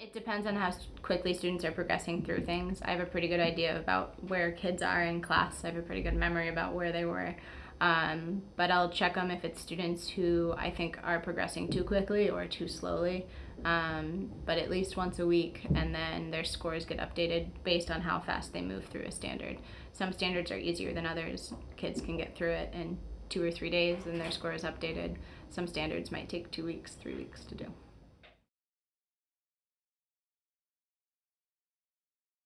It depends on how quickly students are progressing through things. I have a pretty good idea about where kids are in class. I have a pretty good memory about where they were. Um, but I'll check them if it's students who I think are progressing too quickly or too slowly. Um, but at least once a week, and then their scores get updated based on how fast they move through a standard. Some standards are easier than others. Kids can get through it in two or three days, and their score is updated. Some standards might take two weeks, three weeks to do.